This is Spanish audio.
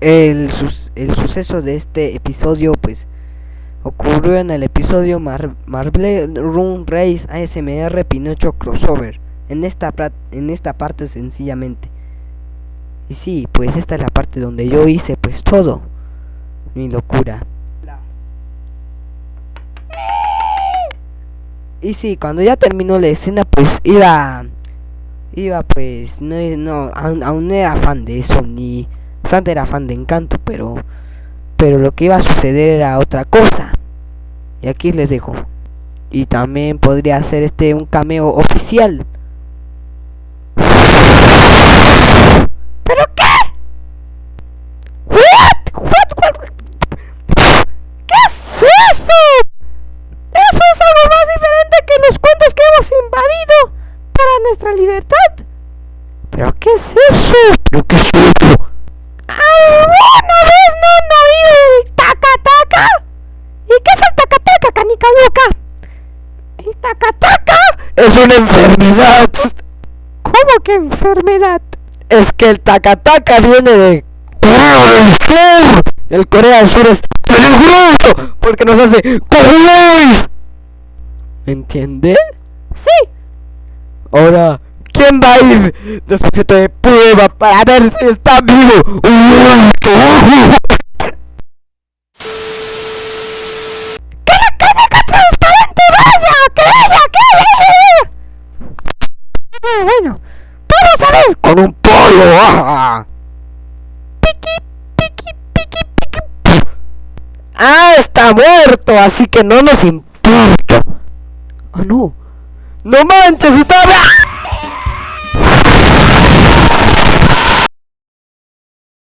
el, sus- el suceso de este episodio, pues, ocurrió en el episodio Mar Marble Run Race ASMR Pinocho Crossover. En esta, en esta parte sencillamente. Y sí, pues esta es la parte donde yo hice pues todo. Mi locura. Y sí, cuando ya terminó la escena, pues iba. Iba pues. No, no aún, aún no era fan de eso, ni. Bastante era fan de Encanto, pero. Pero lo que iba a suceder era otra cosa. Y aquí les dejo. Y también podría hacer este un cameo oficial. ¿Pero qué? What? ¿Qué es eso? Eso es algo más diferente que los cuentos que hemos invadido para nuestra libertad. ¿Pero qué es eso? ¿Pero qué es eso? Taca-taca es una enfermedad. ¿Cómo que enfermedad? Es que el taca-taca viene de Corea del Sur. El Corea del Sur es peligroso porque nos hace ¡Cojones! ¿Me entiende? Sí. Ahora, ¿quién va a ir de sujeto de prueba para ver si está vivo? Con un pollo. ¡ah! Piqui, piqui, piqui, piqui. ¡puf! Ah, está muerto, así que no nos importa. Ah, no. No manches, está.